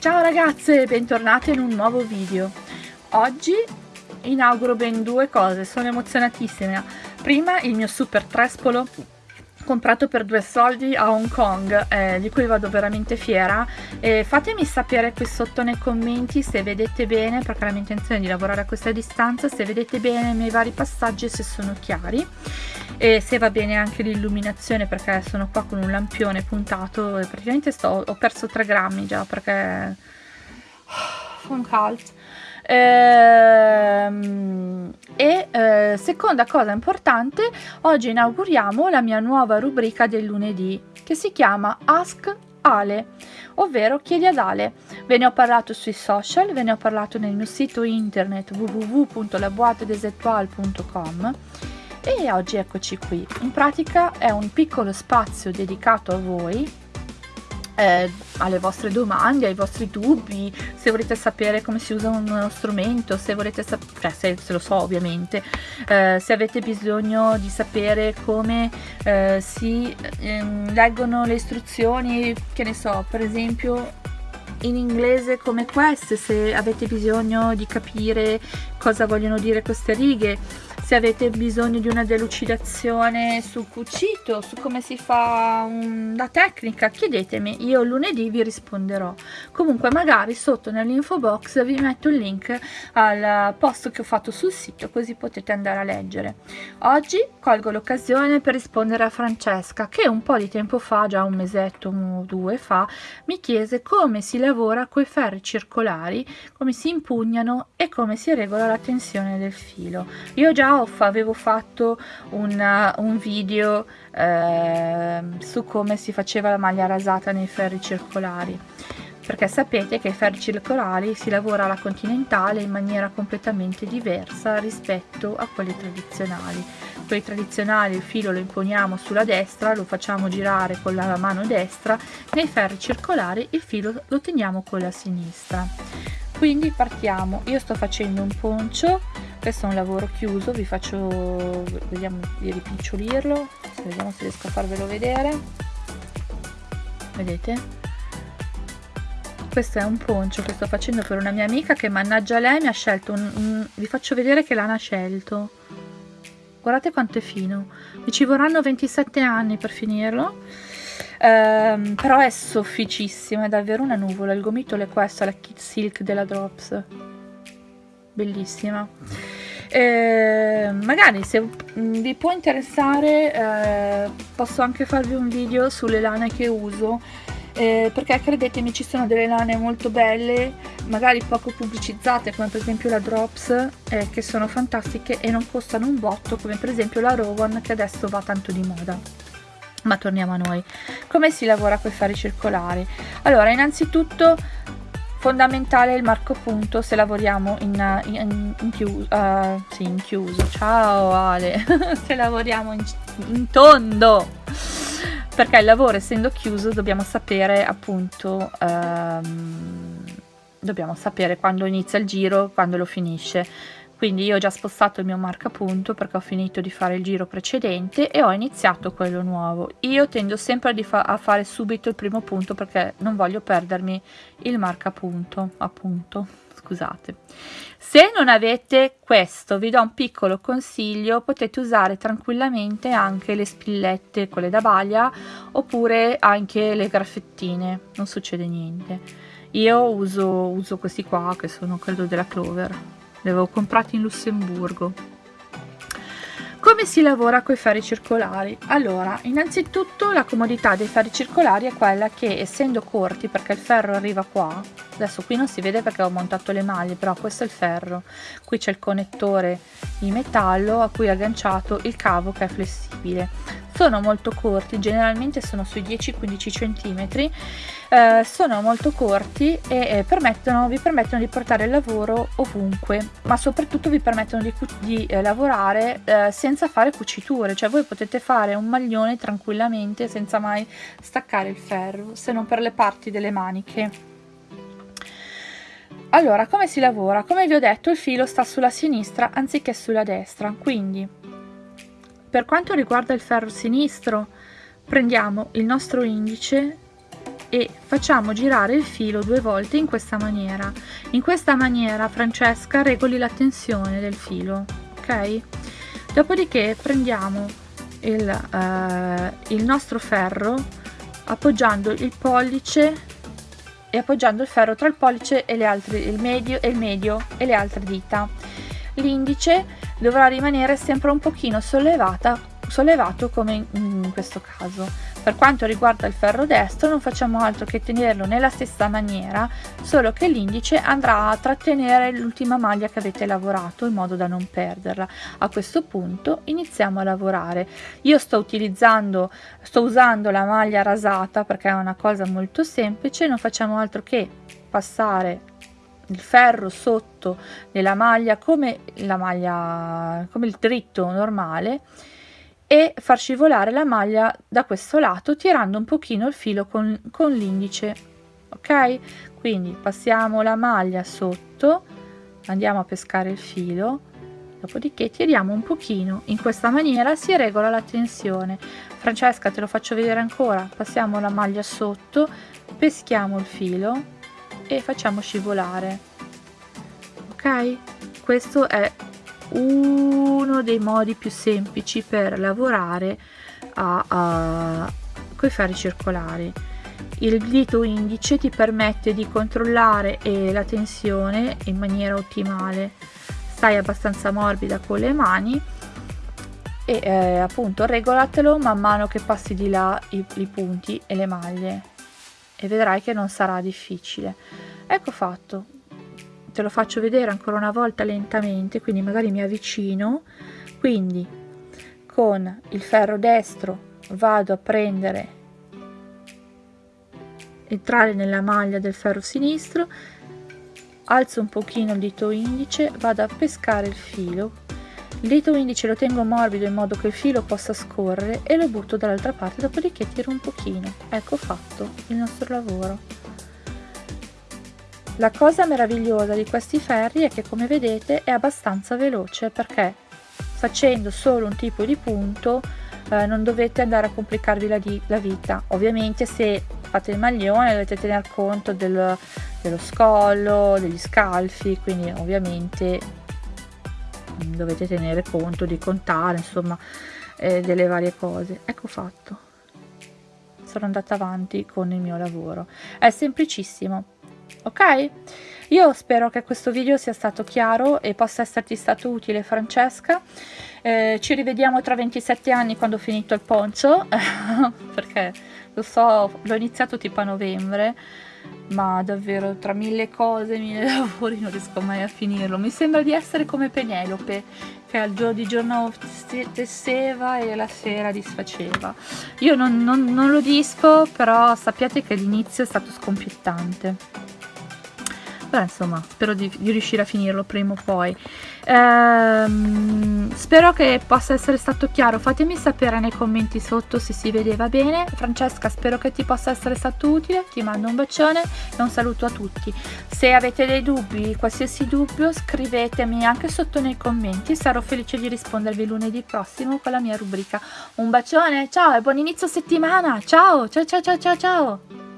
Ciao ragazze, bentornate in un nuovo video. Oggi inauguro ben due cose, sono emozionatissima. Prima il mio super trespolo comprato per due soldi a Hong Kong eh, di cui vado veramente fiera. E fatemi sapere qui sotto nei commenti se vedete bene perché la mia intenzione è di lavorare a questa distanza se vedete bene i miei vari passaggi se sono chiari. E se va bene anche l'illuminazione perché sono qua con un lampione puntato e praticamente sto, ho perso 3 grammi già perché fa un caldo Ehm, e seconda cosa importante, oggi inauguriamo la mia nuova rubrica del lunedì che si chiama Ask Ale, ovvero chiedi ad Ale. Ve ne ho parlato sui social, ve ne ho parlato nel mio sito internet www.laboitedesettoile.com e oggi eccoci qui. In pratica è un piccolo spazio dedicato a voi eh, alle vostre domande, ai vostri dubbi, se volete sapere come si usa uno strumento, se volete sapere, cioè se, se, lo so ovviamente, eh, se avete bisogno di sapere come eh, si ehm, leggono le istruzioni, che ne so, per esempio in inglese come queste, se avete bisogno di capire cosa vogliono dire queste righe, se avete bisogno di una delucidazione sul cucito, su come si fa la tecnica, chiedetemi, io lunedì vi risponderò. Comunque magari sotto nell'info box vi metto il link al post che ho fatto sul sito così potete andare a leggere. Oggi colgo l'occasione per rispondere a Francesca che un po' di tempo fa, già un mesetto o due fa, mi chiese come si lavora con i ferri circolari, come si impugnano e come si regola la tensione del filo. Io già avevo fatto una, un video eh, su come si faceva la maglia rasata nei ferri circolari. Perché sapete che i ferri circolari si lavora alla continentale in maniera completamente diversa rispetto a quelli tradizionali. Quelli tradizionali il filo lo imponiamo sulla destra lo facciamo girare con la mano destra nei ferri circolari il filo lo teniamo con la sinistra. Quindi partiamo. Io sto facendo un poncio questo è un lavoro chiuso vi faccio vediamo di ripicciolirlo vediamo se riesco a farvelo vedere. Vedete? Questo è un poncio che sto facendo per una mia amica che mannaggia lei mi ha scelto un, un vi faccio vedere che l'hanno scelto. Guardate quanto è fino. Mi ci vorranno 27 anni per finirlo. Ehm, però è sofficissimo è davvero una nuvola. Il gomitolo è questo la kit silk della drops. Bellissima eh, magari se vi può interessare eh, posso anche farvi un video sulle lane che uso. Eh, perché credetemi ci sono delle lane molto belle magari poco pubblicizzate come per esempio la Drops eh, che sono fantastiche e non costano un botto come per esempio la Rowan che adesso va tanto di moda. Ma torniamo a noi. Come si lavora con i fari circolari? Allora innanzitutto fondamentale il marco punto se lavoriamo in, in, in, chiuso, uh, sì, in chiuso. Ciao Ale. Se lavoriamo in, in tondo. Perché il lavoro essendo chiuso dobbiamo sapere appunto um, dobbiamo sapere quando inizia il giro quando lo finisce quindi io ho già spostato il mio marcapunto perché ho finito di fare il giro precedente e ho iniziato quello nuovo. Io tendo sempre fa a fare subito il primo punto perché non voglio perdermi il marcapunto appunto. Scusate. Se non avete questo vi do un piccolo consiglio. Potete usare tranquillamente anche le spillette quelle da baglia oppure anche le graffettine. Non succede niente. Io uso, uso questi qua che sono credo della clover li avevo comprati in Lussemburgo come si lavora con i ferri circolari? Allora, innanzitutto la comodità dei ferri circolari è quella che essendo corti, perché il ferro arriva qua, adesso qui non si vede perché ho montato le maglie, però questo è il ferro, qui c'è il connettore di metallo a cui è agganciato il cavo che è flessibile sono molto corti generalmente sono sui 10-15 cm eh, sono molto corti e eh, permettono, vi permettono di portare il lavoro ovunque ma soprattutto vi permettono di, di eh, lavorare eh, senza fare cuciture. Cioè voi potete fare un maglione tranquillamente senza mai staccare il ferro se non per le parti delle maniche. Allora come si lavora? Come vi ho detto il filo sta sulla sinistra anziché sulla destra. Quindi per quanto riguarda il ferro sinistro, prendiamo il nostro indice e facciamo girare il filo due volte in questa maniera. In questa maniera Francesca regoli la tensione del filo ok? Dopodiché prendiamo il, eh, il nostro ferro appoggiando il pollice e appoggiando il ferro tra il pollice e le altre il medio e il medio e le altre dita. L'indice dovrà rimanere sempre un pochino sollevata sollevato come in questo caso per quanto riguarda il ferro destro non facciamo altro che tenerlo nella stessa maniera, solo che l'indice andrà a trattenere l'ultima maglia che avete lavorato in modo da non perderla. A questo punto iniziamo a lavorare. Io sto utilizzando, sto usando la maglia rasata perché è una cosa molto semplice, non facciamo altro che passare il ferro sotto nella maglia come la maglia come il dritto normale e far scivolare la maglia da questo lato tirando un pochino il filo con, con l'indice ok? Quindi passiamo la maglia sotto andiamo a pescare il filo dopodiché tiriamo un pochino. In questa maniera si regola la tensione. Francesca te lo faccio vedere ancora. Passiamo la maglia sotto peschiamo il filo e facciamo scivolare. Ok? Questo è uno dei modi più semplici per lavorare a, a, i ferri circolari. Il dito indice ti permette di controllare eh, la tensione in maniera ottimale. Stai abbastanza morbida con le mani e eh, appunto regolatelo man mano che passi di là i, i punti e le maglie e vedrai che non sarà difficile. Ecco fatto te lo faccio vedere ancora una volta lentamente quindi magari mi avvicino. Quindi con il ferro destro vado a prendere entrare nella maglia del ferro sinistro alzo un pochino il dito indice vado a pescare il filo. Il dito indice lo tengo morbido in modo che il filo possa scorrere e lo butto dall'altra parte dopodiché tiro un pochino. Ecco fatto il nostro lavoro la cosa meravigliosa di questi ferri è che come vedete è abbastanza veloce perché facendo solo un tipo di punto eh, non dovete andare a complicarvi la, la, vita. Ovviamente se fate il maglione dovete tener conto del, dello scollo, degli scalfi, quindi ovviamente mm, dovete tenere conto di contare insomma eh, delle varie cose. Ecco fatto. Sono andata avanti con il mio lavoro. È semplicissimo ok? Io spero che questo video sia stato chiaro e possa esserti stato utile Francesca. Eh, ci rivediamo tra 27 anni quando ho finito il poncio, perché lo so, l'ho iniziato tipo a novembre, ma davvero tra mille cose, mille lavori non riesco mai a finirlo. Mi sembra di essere come Penelope, che al giorno di giorno tesseva e la sera disfaceva. Io non, non, non lo disco, però sappiate che l'inizio è stato scoppiettante beh insomma spero di, di, riuscire a finirlo prima o poi. Ehm, spero che possa essere stato chiaro. Fatemi sapere nei commenti sotto se si vedeva bene. Francesca spero che ti possa essere stato utile. Ti mando un bacione e un saluto a tutti. Se avete dei dubbi qualsiasi dubbio scrivetemi anche sotto nei commenti. Sarò felice di rispondervi lunedì prossimo con la mia rubrica. Un bacione ciao e buon inizio settimana. Ciao ciao ciao ciao ciao ciao